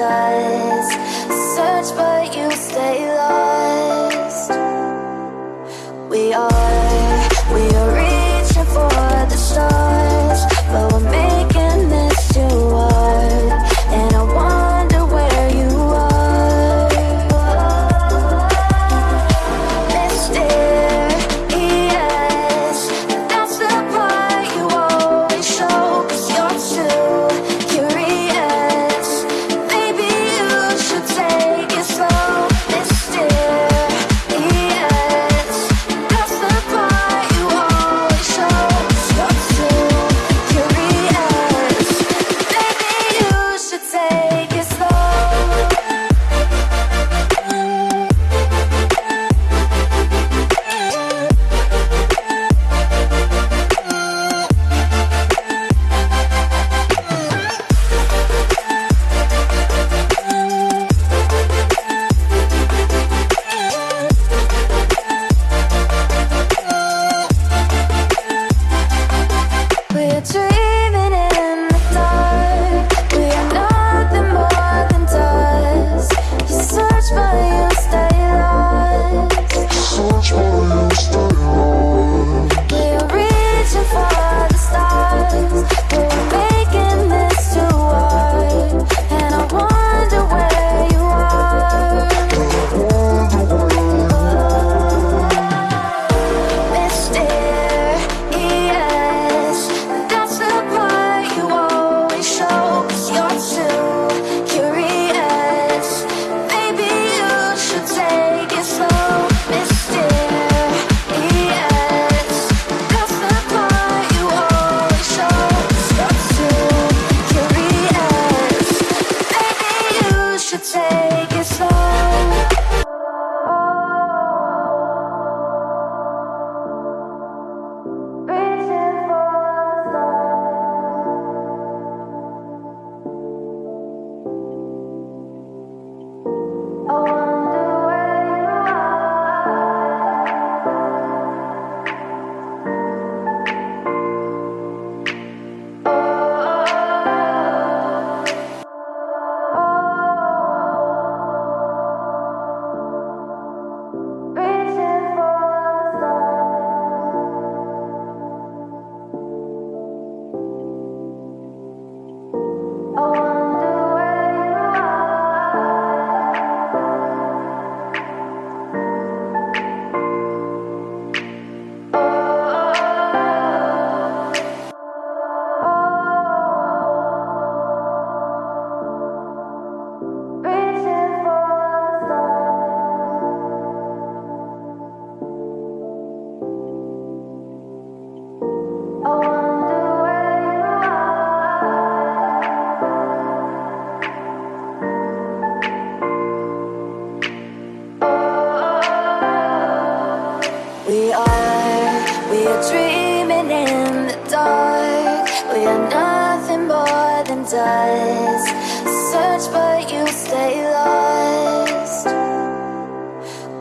more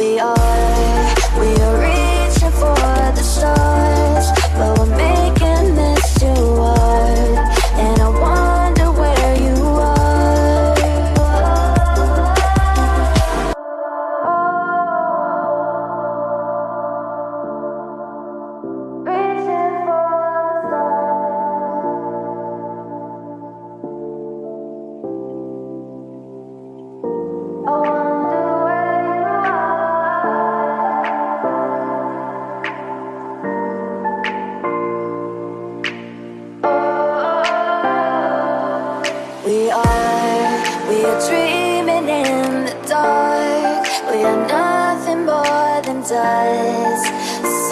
We are, more